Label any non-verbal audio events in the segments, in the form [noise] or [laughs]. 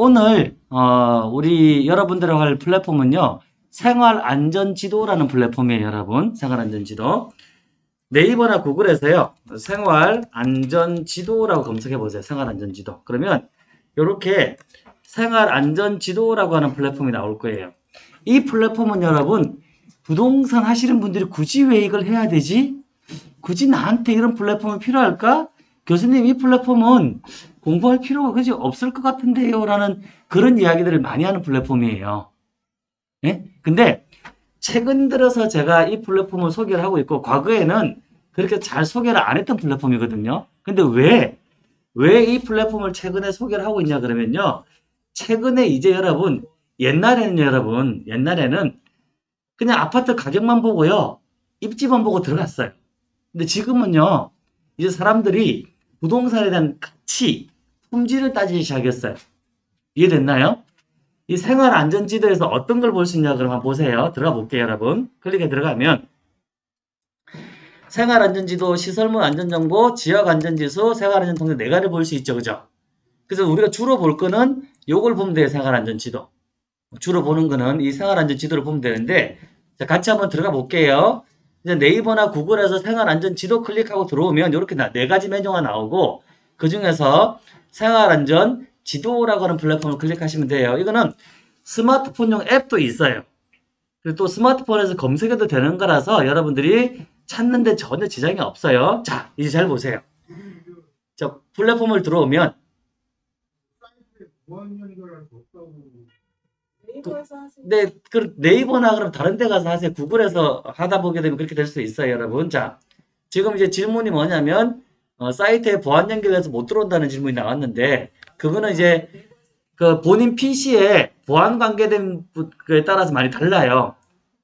오늘 어, 우리 여러분들하고 할 플랫폼은요. 생활안전지도라는 플랫폼이에요, 여러분. 생활안전지도. 네이버나 구글에서요. 생활안전지도라고 검색해 보세요. 생활안전지도. 그러면 이렇게 생활안전지도라고 하는 플랫폼이 나올 거예요. 이 플랫폼은 여러분 부동산 하시는 분들이 굳이 왜 이걸 해야 되지? 굳이 나한테 이런 플랫폼이 필요할까? 교수님 이 플랫폼은 공부할 필요가 그지 없을 것 같은데요 라는 그런 이야기들을 많이 하는 플랫폼이에요. 예? 근데 최근 들어서 제가 이 플랫폼을 소개를 하고 있고 과거에는 그렇게 잘 소개를 안 했던 플랫폼이거든요. 근데 왜? 왜 이 플랫폼을 최근에 소개를 하고 있냐 그러면요. 최근에 이제 여러분 옛날에는 여러분 옛날에는 그냥 아파트 가격만 보고요. 입지만 보고 들어갔어요. 근데 지금은요. 이제 사람들이 부동산에 대한 가치, 품질을 따지기 시작했어요. 이해됐나요? 이 생활 안전지도에서 어떤 걸 볼 수 있냐 그러면 보세요. 들어가 볼게요, 여러분. 클릭에 들어가면 생활 안전지도, 시설물 안전정보, 지역 안전지수, 생활 안전통계 네 가지를 볼 수 있죠. 그죠? 그래서 우리가 주로 볼 거는 요걸 보면 돼요. 생활 안전지도. 주로 보는 거는 이 생활 안전지도를 보면 되는데 자, 같이 한번 들어가 볼게요. 이제 네이버나 구글에서 생활안전 지도 클릭하고 들어오면 이렇게 네 가지 메뉴가 나오고 그 중에서 생활안전 지도라고 하는 플랫폼을 클릭하시면 돼요. 이거는 스마트폰용 앱도 있어요. 그리고 또 스마트폰에서 검색해도 되는 거라서 여러분들이 찾는데 전혀 지장이 없어요. 자, 이제 잘 보세요. 자, 플랫폼을 들어오면 네이버에서 하세요. 네, 그 네이버나 그럼 다른 데 가서 하세요. 구글에서 하다 보게 되면 그렇게 될 수 있어요, 여러분. 자, 지금 이제 질문이 뭐냐면 어, 사이트에 보안 연결해서 못 들어온다는 질문이 나왔는데 그거는 이제 그 본인 PC에 보안 관계된 거에 따라서 많이 달라요.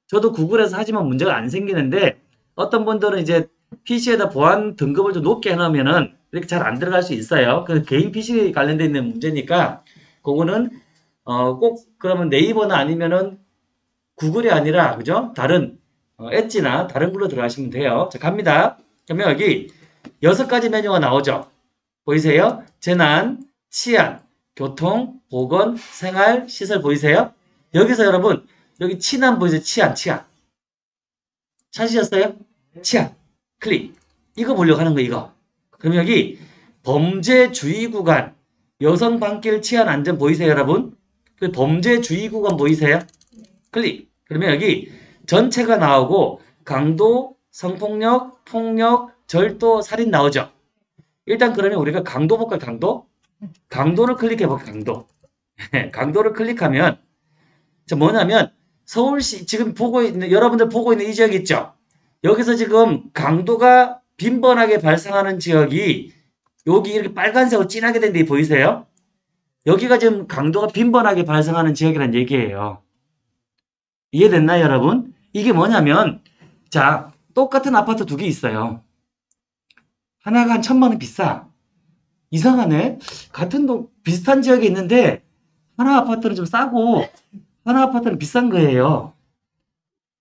저도 구글에서 하지만 문제가 안 생기는데 어떤 분들은 이제 PC에다 보안 등급을 좀 높게 해놓으면은 이렇게 잘 안 들어갈 수 있어요. 그 개인 PC 관련돼 있는 문제니까 그거는 어, 꼭 그러면 네이버나 아니면은 구글이 아니라 그죠? 다른 어, 엣지나 다른 걸로 들어가시면 돼요. 자 갑니다. 그러면 여기 여섯 가지 메뉴가 나오죠. 보이세요? 재난, 치안, 교통, 보건, 생활, 시설 보이세요? 여기서 여러분 여기 치안 보이세요? 치안, 치안. 찾으셨어요? 치안. 클릭. 이거 보려고 하는 거 이거. 그럼 여기 범죄 주의 구간, 여성 방길 치안 안전 보이세요, 여러분? 그 범죄 주의 구간 보이세요? 클릭. 그러면 여기 전체가 나오고 강도, 성폭력, 폭력, 절도, 살인 나오죠. 일단 그러면 우리가 강도 볼까요? 강도? 강도를 클릭해 볼게요. 강도. [laughs] 강도를 클릭하면 자 뭐냐면 서울시 지금 보고 있는 여러분들 보고 있는 이 지역 있죠? 여기서 지금 강도가 빈번하게 발생하는 지역이 여기 이렇게 빨간색으로 진하게 된 데 보이세요? 여기가 지금 강도가 빈번하게 발생하는 지역이란 얘기예요. 이해됐나요, 여러분? 이게 뭐냐면, 자, 똑같은 아파트 두 개 있어요. 하나가 한 천만 원 비싸. 이상하네. 같은 동, 비슷한 지역에 있는데, 하나 아파트는 좀 싸고, 하나 아파트는 비싼 거예요.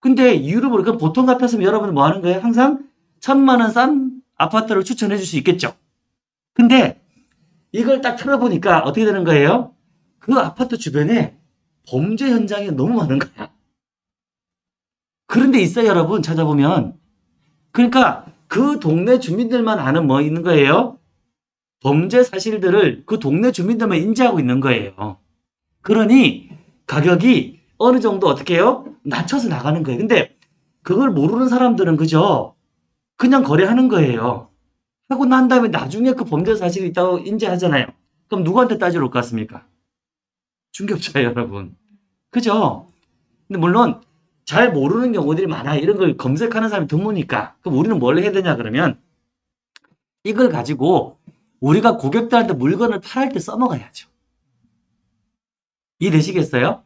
근데 이유를 모르니까 보통 같았으면 여러분은 뭐 하는 거예요? 항상 천만 원 싼 아파트를 추천해 줄 수 있겠죠. 근데 이걸 딱 틀어보니까 어떻게 되는 거예요? 그 아파트 주변에 범죄 현장이 너무 많은 거야. 그런 데 있어요, 여러분. 찾아보면. 그러니까 그 동네 주민들만 아는 뭐 있는 거예요? 범죄 사실들을 그 동네 주민들만 인지하고 있는 거예요. 그러니 가격이 어느 정도 어떻게 해요? 낮춰서 나가는 거예요. 근데 그걸 모르는 사람들은 그죠? 그냥 거래하는 거예요. 하고 난 다음에 나중에 그 범죄 사실이 있다고 인지하잖아요. 그럼 누구한테 따지러 올 것 같습니까? 중개업자예요, [laughs] 여러분. 그죠? 근데 물론 잘 모르는 경우들이 많아요. 이런 걸 검색하는 사람이 드무니까. 그럼 우리는 뭘 해야 되냐 그러면 이걸 가지고 우리가 고객들한테 물건을 팔할 때 써먹어야죠. 이해되시겠어요?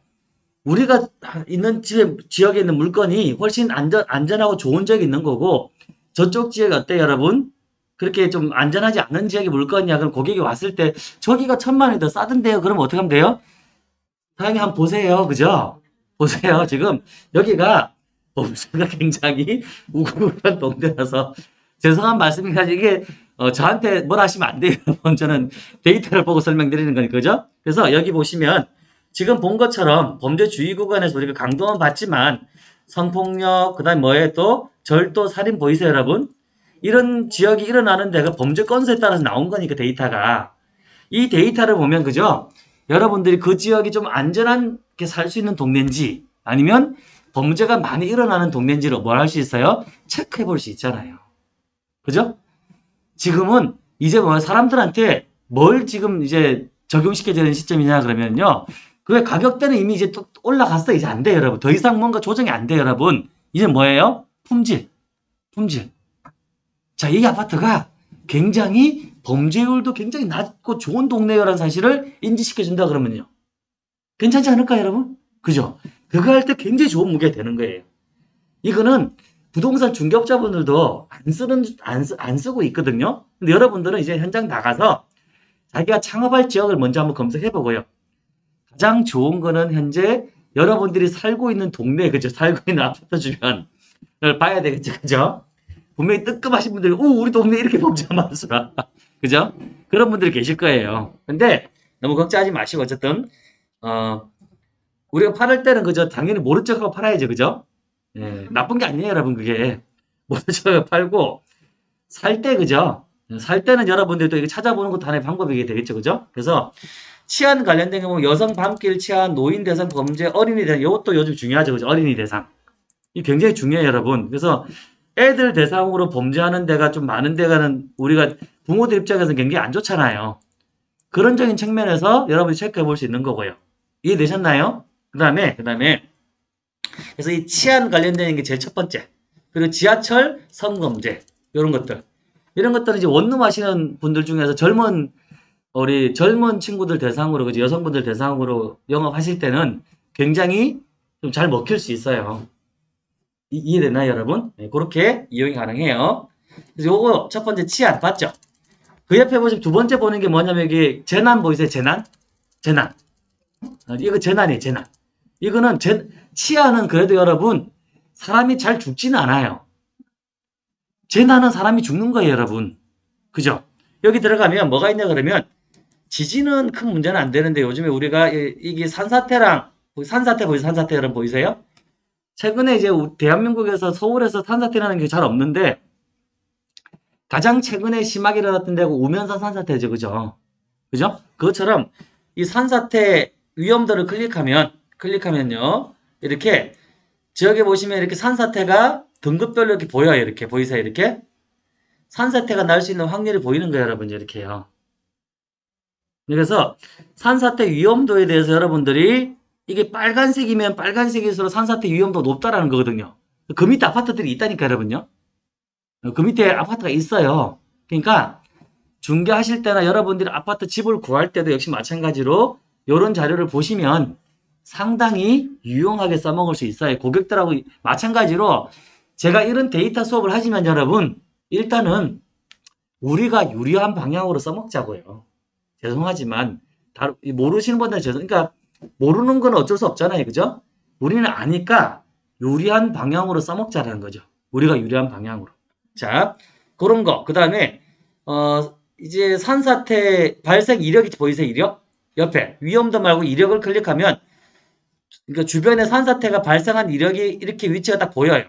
우리가 있는 지역, 지역에 있는 물건이 훨씬 안전, 안전하고 좋은 지역에 있는 거고 저쪽 지역이 어때요, 여러분? 그렇게 좀 안전하지 않은 지역의 물건이야. 그럼 고객이 왔을 때 저기가 천만 원이 더 싸던데요. 그럼 어떻게 하면 돼요? 사장님 한번 보세요. 그죠? 보세요. 지금 여기가 범죄가 굉장히 우글우글한 동네라서 죄송한 말씀이지만 이게 어, 저한테 뭘 하시면 안 돼요. [laughs] 저는 데이터를 보고 설명드리는 거니까, 그죠? 그래서 여기 보시면 지금 본 것처럼 범죄 주의 구간에서 우리가 강도는 받지만 성폭력, 그 다음에 뭐에 또 절도, 살인 보이세요, 여러분? 이런 지역이 일어나는 데가 범죄 건수에 따라서 나온 거니까 데이터가. 이 데이터를 보면, 그죠? 여러분들이 그 지역이 좀 안전하게 살 수 있는 동네인지 아니면 범죄가 많이 일어나는 동네인지를 뭘 할 수 있어요? 체크해 볼 수 있잖아요. 그죠? 지금은 이제 뭐 사람들한테 뭘 지금 이제 적용시켜야 되는 시점이냐 그러면요. 그 가격대는 이미 이제 또 올라갔어. 이제 안 돼요, 여러분. 더 이상 뭔가 조정이 안 돼요, 여러분. 이제 뭐예요? 품질. 품질. 자, 이 아파트가 굉장히 범죄율도 굉장히 낮고 좋은 동네라는 사실을 인지시켜준다 그러면요. 괜찮지 않을까요, 여러분? 그죠? 그거 할 때 굉장히 좋은 무게가 되는 거예요. 이거는 부동산 중개업자분들도 안 쓰는, 안, 쓰, 안 쓰고 있거든요. 근데 여러분들은 이제 현장 나가서 자기가 창업할 지역을 먼저 한번 검색해 보고요. 가장 좋은 거는 현재 여러분들이 살고 있는 동네, 그죠? 살고 있는 아파트 주변을 봐야 되겠죠, 그죠? 분명히 뜨끔하신 분들이, 오, 우리 동네 이렇게 범죄가 많더라. [laughs] 그죠? 그런 분들이 계실 거예요. 근데 너무 걱정하지 마시고, 어쨌든, 어, 우리가 팔을 때는 그죠? 당연히 모른 척하고 팔아야죠, 그죠? 예, 나쁜 게 아니에요, 여러분, 그게. [laughs] 모른 척하고 팔고, 살 때, 그죠? 살 때는 여러분들도 이거 찾아보는 것도 하나의 방법이 되겠죠, 그죠? 그래서, 치안 관련된 경우 여성 밤길 치안, 노인 대상 범죄, 어린이 대상, 이것도 요즘 중요하죠, 그죠? 어린이 대상. 이 굉장히 중요해요, 여러분. 그래서, 애들 대상으로 범죄하는 데가 좀 많은 데가는 우리가 부모들 입장에서는 굉장히 안 좋잖아요. 그런적인 측면에서 여러분이 체크해 볼 수 있는 거고요. 이해되셨나요? 그 다음에, 그 다음에, 그래서 이 치안 관련된 게 제일 첫 번째. 그리고 지하철 성범죄. 이런 것들. 이런 것들은 이제 원룸 하시는 분들 중에서 젊은, 우리 젊은 친구들 대상으로, 그죠? 여성분들 대상으로 영업하실 때는 굉장히 좀 잘 먹힐 수 있어요. 이, 이해되나요, 여러분? 네, 그렇게 이용이 가능해요. 그래서 요거 첫 번째 치안 봤죠? 그 옆에 보시면 두 번째 보는 게 뭐냐면 여기 재난 보이세요? 재난? 재난. 어, 이거 재난이에요, 재난. 이거는 재, 치안은 그래도 여러분 사람이 잘 죽지는 않아요. 재난은 사람이 죽는 거예요, 여러분. 그죠? 여기 들어가면 뭐가 있냐 그러면 지진은 큰 문제는 안 되는데 요즘에 우리가 이- 이게 산사태랑 산사태 보이세요? 산사태 여러분 보이세요? 최근에 이제 우- 대한민국에서 서울에서 산사태 나는 게 잘 없는데 가장 최근에 심하게 일어났던 데가 우면산 산사태죠. 그죠? 그죠? 그것처럼 이 산사태 위험도를 클릭하면 클릭하면요. 이렇게 지역에 보시면 이렇게 산사태가 등급별로 이렇게 보여요. 이렇게 보이세요? 이렇게 산사태가 날 수 있는 확률이 보이는 거예요, 여러분. 이렇게요. 그래서 산사태 위험도에 대해서 여러분들이 이게 빨간색이면 빨간색일수록 산사태 위험도가 높다라는 거거든요. 그 밑에 아파트들이 있다니까 여러분요. 그 밑에 아파트가 있어요. 그러니까 중개하실 때나 여러분들이 아파트 집을 구할 때도 역시 마찬가지로 이런 자료를 보시면 상당히 유용하게 써먹을 수 있어요. 고객들하고 마찬가지로 제가 이런 데이터 수업을 하지만 여러분 일단은 우리가 유리한 방향으로 써먹자고요. 죄송하지만 다- 모르시는 분들 죄송. 그러니까 모르는 건 어쩔 수 없잖아요. 그죠? 우리는 아니까 유리한 방향으로 써먹자라는 거죠. 우리가 유리한 방향으로. 자, 그런 거. 그 다음에, 어, 이제 산사태 발생 이력이 보이세요? 이력? 옆에. 위험도 말고 이력을 클릭하면, 그러니까 주변에 산사태가 발생한 이력이 이렇게 위치가 딱 보여요.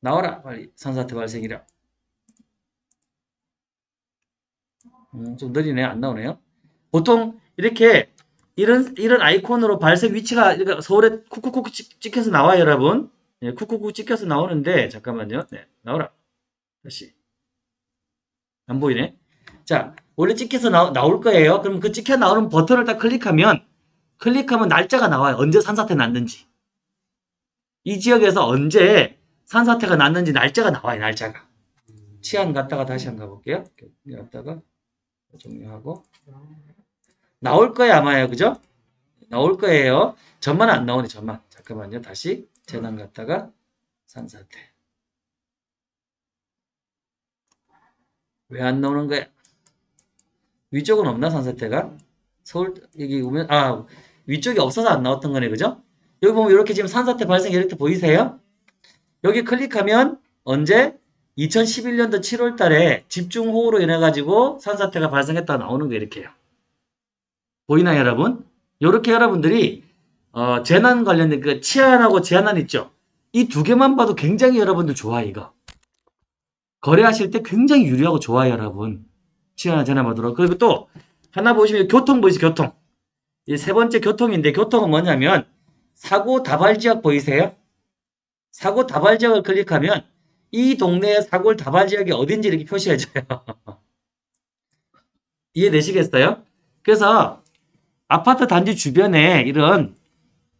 나와라, 빨리. 산사태 발생 이력. 음, 좀 느리네. 안 나오네요. 보통 이렇게 이런 이런 아이콘으로 발색 위치가 이렇게 서울에 쿡쿡쿡 찍- 찍혀서 나와요, 여러분. 예, 쿡쿡쿡 찍혀서 나오는데 잠깐만요. 네, 나오라. 다시 안 보이네. 자, 원래 찍혀서 나, 나올 거예요. 그럼 그 찍혀 나오는 버튼을 딱 클릭하면 클릭하면 날짜가 나와요. 언제 산사태 났는지. 이 지역에서 언제 산사태가 났는지 날짜가 나와요. 날짜가. 치안 갔다가 다시 한번 가볼게요. 갔다가 종료하고 나올 거예요 아마요 그죠? 나올 거예요 전만 안 나오네 전만 잠깐만요 다시 재난 갔다가 산사태 왜 안 나오는 거야 위쪽은 없나 산사태가 서울 여기 오면 아 위쪽이 없어서 안 나왔던 거네 그죠? 여기 보면 이렇게 지금 산사태 발생 이렇게 보이세요? 여기 클릭하면 언제 2011년도 7월 달에 집중호우로 인해 가지고 산사태가 발생했다 나오는 게 이렇게요. 보이나요, 여러분? 요렇게 여러분들이 어, 재난 관련된 그 치안하고 제한안 있죠. 이 두 개만 봐도 굉장히 여러분들 좋아요, 이거. 거래하실 때 굉장히 유리하고 좋아요, 여러분. 치안하 재난 받도록. 그리고 또 하나 보시면 교통 보이세요, 교통. 이 세 번째 교통인데 교통은 뭐냐면 사고 다발 지역 보이세요? 사고 다발 지역을 클릭하면 이 동네의 사고 다발 지역이 어딘지 이렇게 표시해줘요. [laughs] 이해되시겠어요? 그래서 아파트 단지 주변에 이런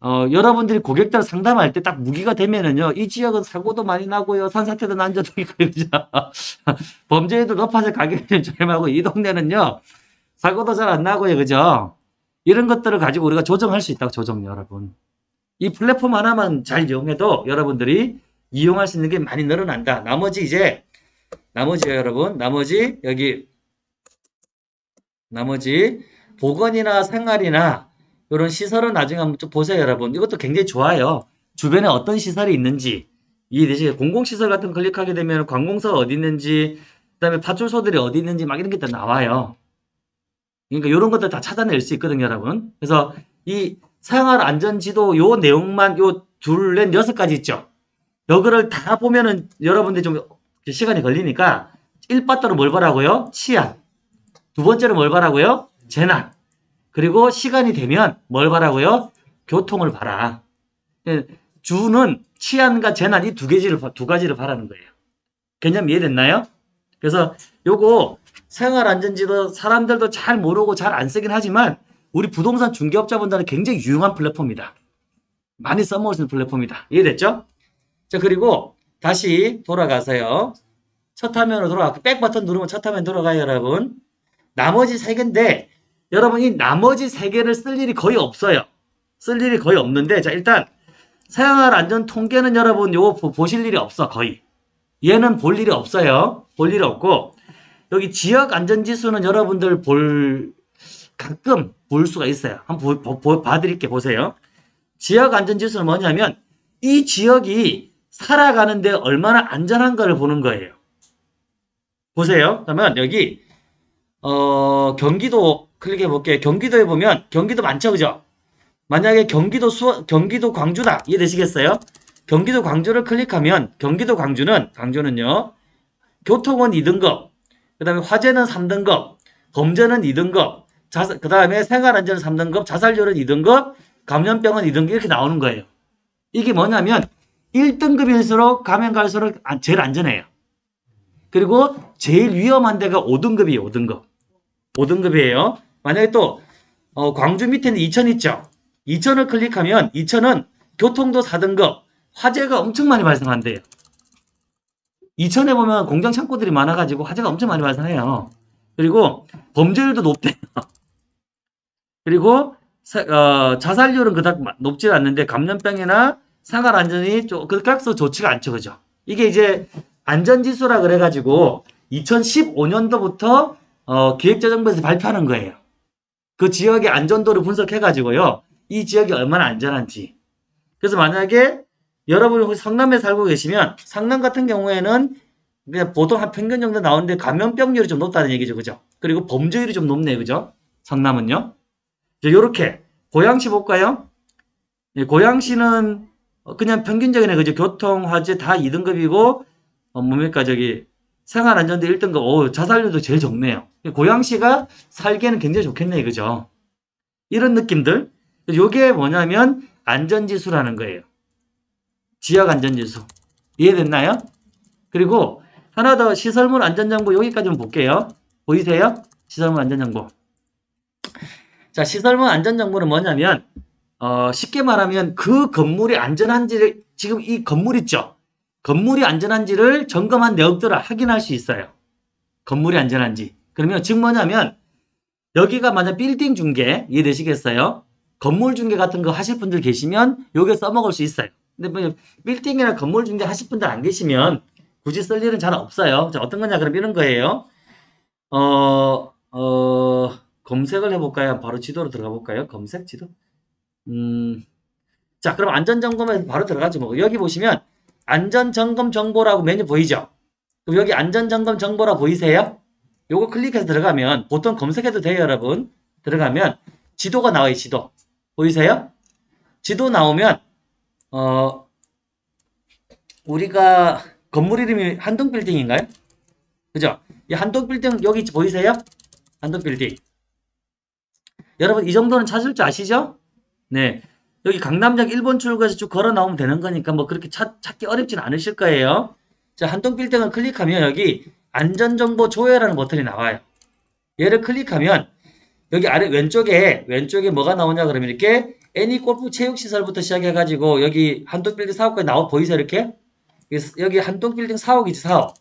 어, 여러분들이 고객들 상담할 때 딱 무기가 되면은요, 이 지역은 사고도 많이 나고요, 산사태도 난저도 있고, 그죠? 범죄율도 높아서 가격이 좀 저렴하고, 이 동네는요, 사고도 잘 안 나고요, 그죠? 이런 것들을 가지고 우리가 조정할 수 있다고, 조정, 여러분. 이 플랫폼 하나만 잘 이용해도 여러분들이 이용할 수 있는 게 많이 늘어난다. 나머지 이제, 나머지요, 여러분. 나머지, 여기, 나머지, 보건이나 생활이나 이런 시설은 나중에 한번 좀 보세요, 여러분. 이것도 굉장히 좋아요. 주변에 어떤 시설이 있는지 이해되시죠? 공공시설 같은 거 클릭하게 되면 관공서가 어디 있는지, 그 다음에 파출소들이 어디 있는지 막 이런 게 다 나와요. 그러니까 이런 것들 다 찾아낼 수 있거든요, 여러분. 그래서 이 생활 안전지도 요 내용만 요 둘, 넷, 여섯 가지 있죠. 요거를 다 보면은 여러분들이 좀 시간이 걸리니까 1바터로 뭘 보라고요? 치안. 두 번째로 뭘 봐라고요? 재난. 그리고 시간이 되면 뭘 봐라고요? 교통을 봐라. 예, 주는 치안과 재난 이 두 가지를 봐- 두 가지를 바라는 거예요. 개념 이해됐나요? 그래서 요거 생활 안전지도 사람들도 잘 모르고 잘 안 쓰긴 하지만 우리 부동산 중개업자분들은 굉장히 유용한 플랫폼이다. 많이 있는 플랫폼이다. 이해됐죠? 자 그리고 다시 돌아가세요. 첫 화면으로 돌아가. 백 버튼 누르면 첫 화면 돌아가요, 여러분. 나머지 세 개인데 여러분 이 나머지 세 개를 쓸 일이 거의 없어요. 쓸 일이 거의 없는데 자 일단 생활 안전 통계는 여러분 요거 보- 보실 일이 없어 거의. 얘는 볼 일이 없어요. 볼 일이 없고 여기 지역 안전 지수는 여러분들 볼 가끔 볼 수가 있어요. 한번 보, 보, 봐드릴게 보세요. 지역 안전 지수는 뭐냐면 이 지역이 살아가는데 얼마나 안전한가를 보는 거예요. 보세요. 그러면 여기 어, 경기도 클릭해 볼게요. 경기도에 보면 경기도 많죠, 그죠? 만약에 경기도 수 경기도 광주다 이해되시겠어요? 경기도 광주를 클릭하면 경기도 광주는 광주는요 교통은 2등급, 그 다음에 화재는 3등급, 범죄는 2등급, 자, 그다음에 생활안전은 3등급, 자살률은 2등급, 감염병은 2등급 이렇게 나오는 거예요. 이게 뭐냐면 1등급일수록 가면 갈수록 안- 제일 안전해요. 그리고 제일 위험한 데가 5등급이에요, 5등급. 5등급이에요. 만약에 또, 어, 광주 밑에는 이천 있죠? 이천을 클릭하면 이천은 교통도 4등급, 화재가 엄청 많이 발생한대요. 이천에 보면 공장 창고들이 많아가지고 화재가 엄청 많이 발생해요. 그리고 범죄율도 높대요. [laughs] 그리고 사- 어, 자살률은 그닥 마- 높지 않는데 감염병이나 생활 안전이 좀 그닥 좋지가 않죠, 그죠? 이게 이제 안전지수라 그래가지고 2015년도부터 어, 기획재정부에서 발표하는 거예요. 그 지역의 안전도를 분석해가지고요. 이 지역이 얼마나 안전한지. 그래서 만약에 여러분이 혹시 성남에 살고 계시면 성남 같은 경우에는 그냥 보통 한 평균 정도 나오는데 감염병률이 좀 높다는 얘기죠. 그죠? 그리고 범죄율이 좀 높네요. 그죠? 성남은요. 이렇게 고양시 볼까요? 예, 고양시는 어, 그냥 평균적이네. 그죠? 교통, 화재 다 2등급이고 어, 뭡니까 저기 생활안전도 1등급. 오, 자살률도 제일 적네요. 고양시가 살기에는 굉장히 좋겠네. 그죠? 이런 느낌들. 요게 뭐냐면 안전지수라는 거예요. 지역 안전지수. 이해됐나요? 그리고 하나 더 시설물 안전정보 여기까지만 볼게요. 보이세요? 시설물 안전정보. 자, 시설물 안전정보는 뭐냐면 어, 쉽게 말하면 그 건물이 안전한지를 지금 이 건물 있죠? 건물이 안전한지를 점검한 내역들을 확인할 수 있어요. 건물이 안전한지. 그러면 즉 뭐냐면 여기가 만약 빌딩 중개 이해되시겠어요? 건물 중개 같은 거 하실 분들 계시면 요게 써먹을 수 있어요. 근데 뭐 빌딩이나 건물 중개 하실 분들 안 계시면 굳이 쓸 일은 잘 없어요. 자, 어떤 거냐 그럼 이런 거예요. 어, 어, 검색을 해볼까요? 바로 지도로 들어가 볼까요? 검색 지도? 음, 자, 그럼 안전점검에서 바로 들어가죠. 뭐. 여기 보시면 안전점검 정보라고 메뉴 보이죠? 그럼 여기 안전점검 정보라 보이세요? 요거 클릭해서 들어가면 보통 검색해도 돼요, 여러분. 들어가면 지도가 나와요, 지도. 보이세요? 지도 나오면 어 우리가 건물 이름이 한동 빌딩인가요? 그죠? 이 한동 빌딩 여기 보이세요? 한동 빌딩. 여러분 이 정도는 찾을 줄 아시죠? 네. 여기 강남역 1번 출구에서 쭉 걸어 나오면 되는 거니까 뭐 그렇게 찾, 찾기 어렵진 않으실 거예요. 자, 한동 빌딩을 클릭하면 여기 안전정보 조회라는 버튼이 나와요. 얘를 클릭하면 여기 아래 왼쪽에 왼쪽에 뭐가 나오냐 그러면 이렇게 애니 골프 체육 시설부터 시작해 가지고 여기 한동 빌딩 사업까지 나와 보이세요 이렇게 여기 한동 빌딩 사옥이지 사옥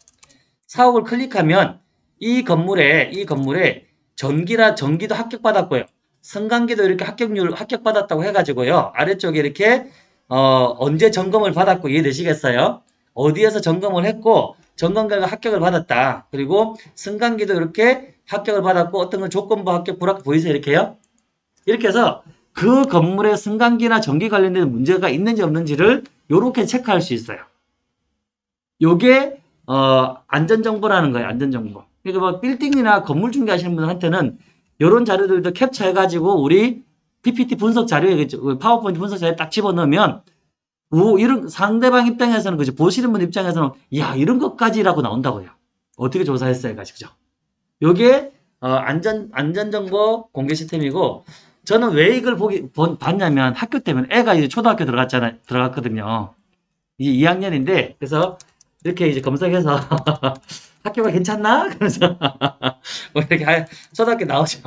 사옥을 클릭하면 이 건물에 이 건물에 전기라 전기도 합격받았고요 승강기도 이렇게 합격률 합격받았다고 해가지고요 아래쪽에 이렇게 어 언제 점검을 받았고 이해되시겠어요 어디에서 점검을 했고 점검 결과 합격을 받았다 그리고 승강기도 이렇게 합격을 받았고 어떤 건 조건부 합격 불합격 보이세요 이렇게요 이렇게 해서 그 건물의 승강기나 전기 관련된 문제가 있는지 없는지를 이렇게 체크할 수 있어요. 요게 어, 안전정보라는 거예요. 안전정보. 그러니까 뭐 빌딩이나 건물 중개하시는 분한테는 이런 자료들도 캡처해가지고 우리 PPT 분석 자료에 그 파워포인트 분석 자료에 딱 집어넣으면 오, 이런 상대방 입장에서는 그죠 보시는 분 입장에서는 야 이런 것까지라고 나온다고요. 어떻게 조사했어요, 가지고죠. 요게 어, 안전 안전 정보 공개 시스템이고 저는 왜 이걸 보기 본- 봤냐면 학교 때문에 애가 이제 초등학교 들어갔잖아요, 들어갔거든요. 이제 2학년인데 그래서 이렇게 이제 검색해서 [laughs] 학교가 괜찮나? [laughs] 그러면서 뭐 이렇게 하- 초등학교 나오죠.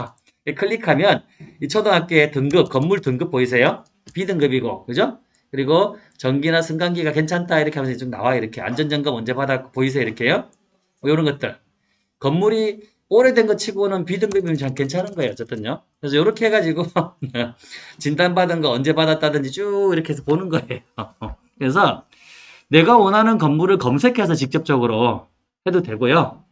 클릭하면 이 초등학교의 등급 건물 등급 보이세요? B등급이고 그죠? 그리고 전기나 승강기가 괜찮다 이렇게 하면서 좀 나와 요 이렇게 안전점검 언제 받았고 보이세요 이렇게요? 뭐 이런 것들 건물이 오래된 것 치고는 B등급이면 참 괜찮은 거예요 어쨌든요 그래서 이렇게 해가지고 [laughs] 진단받은 거 언제 받았다든지 쭉 이렇게 해서 보는 거예요 [laughs] 그래서 내가 원하는 건물을 검색해서 직접적으로 해도 되고요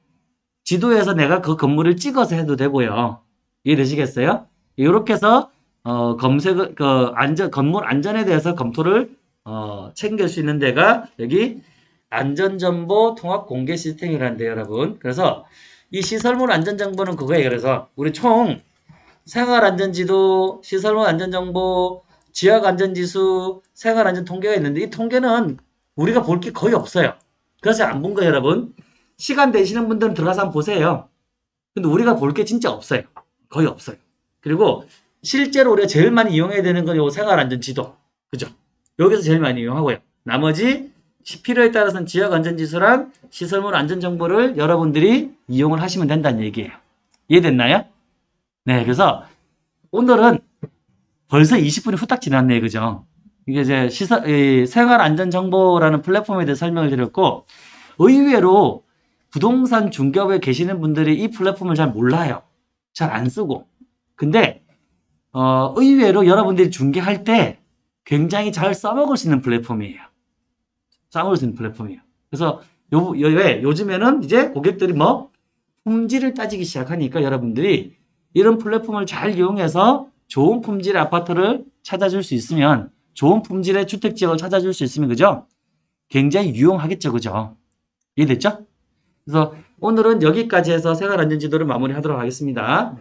지도에서 내가 그 건물을 찍어서 해도 되고요 이해되시겠어요? 이렇게 해서 어, 검색, 그, 안전, 건물 안전에 대해서 검토를, 어, 챙길 수 있는 데가 여기 안전정보 통합 공개 시스템이라는데, 여러분. 그래서 이 시설물 안전정보는 그거예요. 그래서 우리 총 생활안전지도, 시설물 안전정보, 지역안전지수, 생활안전 통계가 있는데 이 통계는 우리가 볼 게 거의 없어요. 그래서 안 본 거예요, 여러분. 시간 되시는 분들은 들어가서 한번 보세요. 근데 우리가 볼 게 진짜 없어요. 거의 없어요. 그리고 실제로 우리가 제일 많이 이용해야 되는 건 요 생활안전지도. 그죠? 여기서 제일 많이 이용하고요. 나머지 시- 필요에 따라서는 지역안전지수랑 시설물 안전정보를 여러분들이 이용을 하시면 된다는 얘기예요. 이해됐나요? 네, 그래서 오늘은 벌써 20분이 후딱 지났네요. 그죠? 이게 이제 시설, 이 생활안전정보라는 플랫폼에 대해 설명을 드렸고, 의외로 부동산 중개업에 계시는 분들이 이 플랫폼을 잘 몰라요. 잘 안 쓰고. 근데 어, 의외로 여러분들이 중개할 때 굉장히 잘 써먹을 수 있는 플랫폼이에요. 써먹을 수 있는 플랫폼이에요. 그래서 요, 요, 왜? 요즘에는 이제 고객들이 뭐 품질을 따지기 시작하니까 여러분들이 이런 플랫폼을 잘 이용해서 좋은 품질의 아파트를 찾아줄 수 있으면 좋은 품질의 주택지역을 찾아줄 수 있으면 그죠? 굉장히 유용하겠죠. 그죠? 이해됐죠? 그래서 오늘은 여기까지 해서 생활안전지도를 마무리하도록 하겠습니다.